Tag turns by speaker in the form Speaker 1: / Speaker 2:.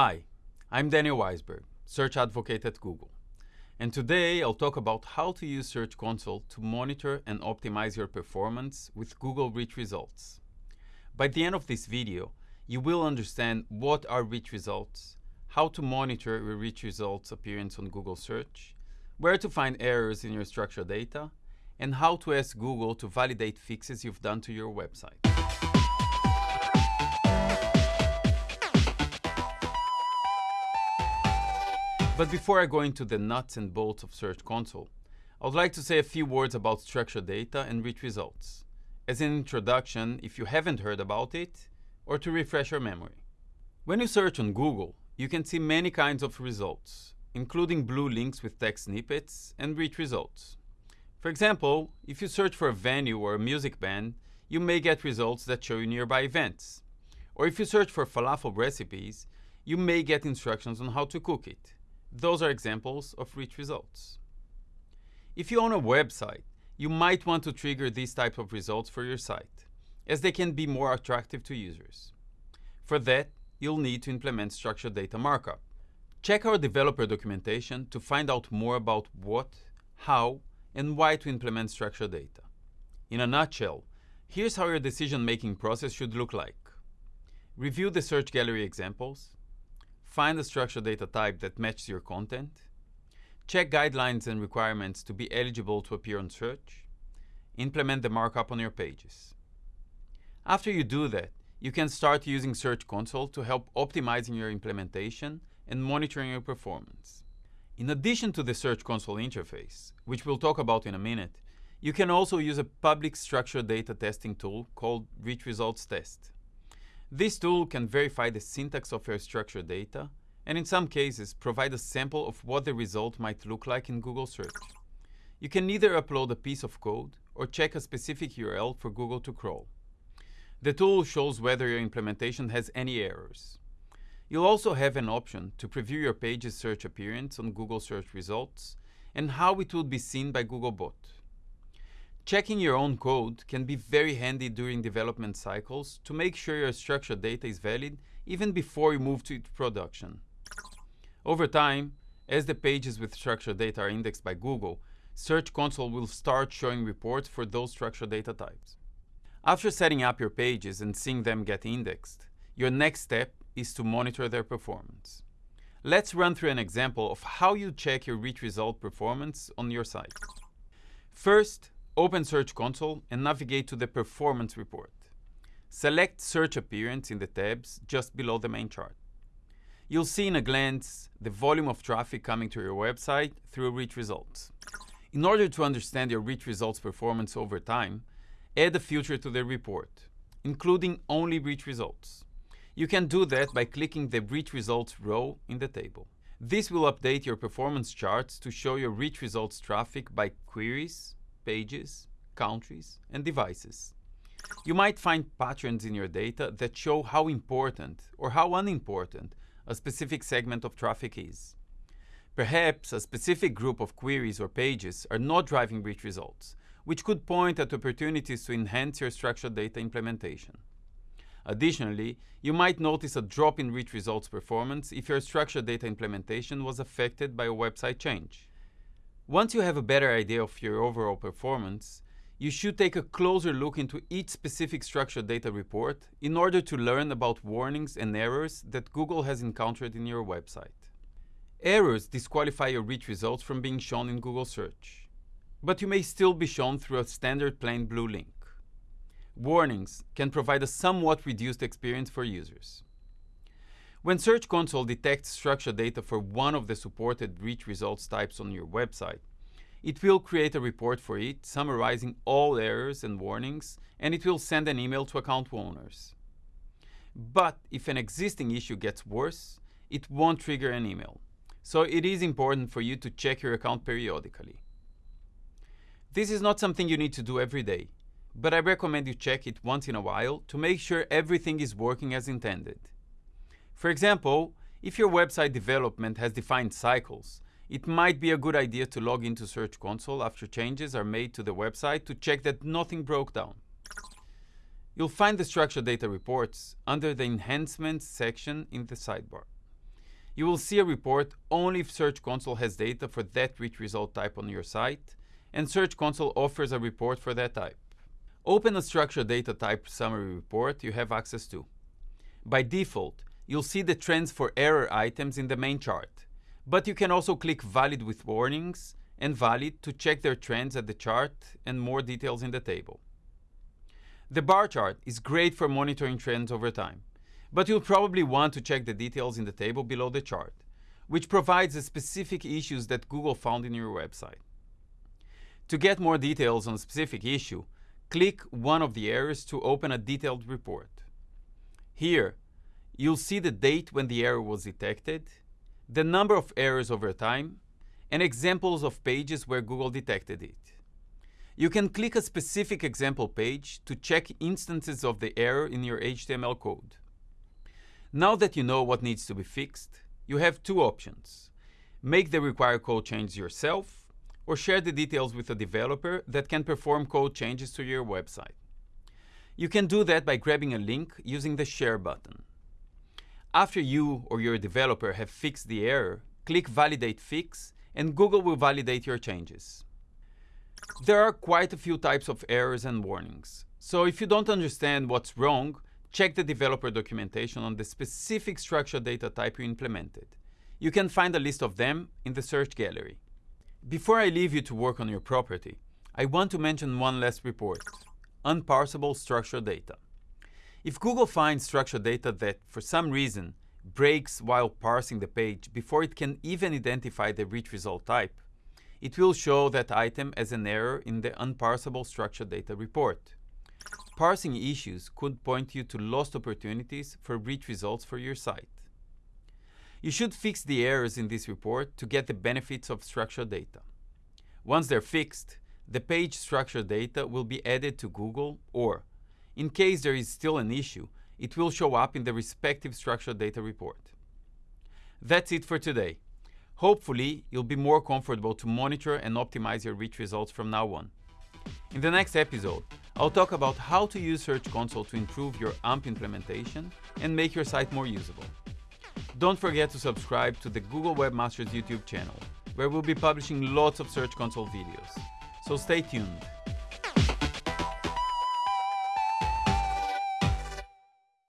Speaker 1: Hi, I'm Daniel Waisberg, Search Advocate at Google. And today I'll talk about how to use Search Console to monitor and optimize your performance with Google Rich Results. By the end of this video, you will understand what are rich results, how to monitor your rich results appearance on Google Search, where to find errors in your structured data, and how to ask Google to validate fixes you've done to your website. But before I go into the nuts and bolts of Search Console, I would like to say a few words about structured data and rich results, as an introduction if you haven't heard about it, or to refresh your memory. When you search on Google, you can see many kinds of results, including blue links with text snippets and rich results. For example, if you search for a venue or a music band, you may get results that show you nearby events. Or if you search for falafel recipes, you may get instructions on how to cook it. Those are examples of rich results. If you own a website, you might want to trigger these types of results for your site, as they can be more attractive to users. For that, you'll need to implement structured data markup. Check our developer documentation to find out more about what, how, and why to implement structured data. In a nutshell, here's how your decision-making process should look like. Review the search gallery examples, Find a structured data type that matches your content. Check guidelines and requirements to be eligible to appear on search. Implement the markup on your pages. After you do that, you can start using Search Console to help optimizing your implementation and monitoring your performance. In addition to the Search Console interface, which we'll talk about in a minute, you can also use a public structured data testing tool called Rich Results Test. This tool can verify the syntax of your structured data, and in some cases provide a sample of what the result might look like in Google search. You can either upload a piece of code or check a specific URL for Google to crawl. The tool shows whether your implementation has any errors. You'll also have an option to preview your page's search appearance on Google search results and how it would be seen by Googlebot. Checking your own code can be very handy during development cycles to make sure your structured data is valid even before you move to production. Over time, as the pages with structured data are indexed by Google, Search Console will start showing reports for those structured data types. After setting up your pages and seeing them get indexed, your next step is to monitor their performance. Let's run through an example of how you check your rich result performance on your site. First, Open Search Console and navigate to the Performance report. Select Search Appearance in the tabs just below the main chart. You'll see in a glance the volume of traffic coming to your website through Rich Results. In order to understand your Rich Results performance over time, add a filter to the report, including only Rich Results. You can do that by clicking the Rich Results row in the table. This will update your performance charts to show your Rich Results traffic by queries, pages, countries, and devices. You might find patterns in your data that show how important or how unimportant a specific segment of traffic is. Perhaps a specific group of queries or pages are not driving rich results, which could point at opportunities to enhance your structured data implementation. Additionally, you might notice a drop in rich results performance if your structured data implementation was affected by a website change. Once you have a better idea of your overall performance, you should take a closer look into each specific structured data report in order to learn about warnings and errors that Google has encountered in your website. Errors disqualify your rich results from being shown in Google search, but you may still be shown through a standard plain blue link. Warnings can provide a somewhat reduced experience for users. When Search Console detects structured data for one of the supported rich results types on your website, it will create a report for it summarizing all errors and warnings, and it will send an email to account owners. But if an existing issue gets worse, it won't trigger an email. So it is important for you to check your account periodically. This is not something you need to do every day, but I recommend you check it once in a while to make sure everything is working as intended. For example, if your website development has defined cycles, it might be a good idea to log into Search Console after changes are made to the website to check that nothing broke down. You'll find the structured data reports under the Enhancements section in the sidebar. You will see a report only if Search Console has data for that rich result type on your site, and Search Console offers a report for that type. Open a structured data type summary report you have access to. By default, you'll see the trends for error items in the main chart, but you can also click Valid with warnings and Valid to check their trends at the chart and more details in the table. The bar chart is great for monitoring trends over time, but you'll probably want to check the details in the table below the chart, which provides the specific issues that Google found in your website. To get more details on a specific issue, click one of the errors to open a detailed report. Here, you'll see the date when the error was detected, the number of errors over time, and examples of pages where Google detected it. You can click a specific example page to check instances of the error in your HTML code. Now that you know what needs to be fixed, you have two options. Make the required code change yourself, or share the details with a developer that can perform code changes to your website. You can do that by grabbing a link using the Share button. After you or your developer have fixed the error, click Validate Fix and Google will validate your changes. There are quite a few types of errors and warnings, so if you don't understand what's wrong, check the developer documentation on the specific structured data type you implemented. You can find a list of them in the search gallery. Before I leave you to work on your property, I want to mention one last report, unparsable structured data. If Google finds structured data that, for some reason, breaks while parsing the page before it can even identify the rich result type, it will show that item as an error in the unparsable structured data report. Parsing issues could point you to lost opportunities for rich results for your site. You should fix the errors in this report to get the benefits of structured data. Once they're fixed, the page structured data will be added to Google or, in case there is still an issue, it will show up in the respective structured data report. That's it for today. Hopefully, you'll be more comfortable to monitor and optimize your rich results from now on. In the next episode, I'll talk about how to use Search Console to improve your AMP implementation and make your site more usable. Don't forget to subscribe to the Google Webmasters YouTube channel, where we'll be publishing lots of Search Console videos. So stay tuned.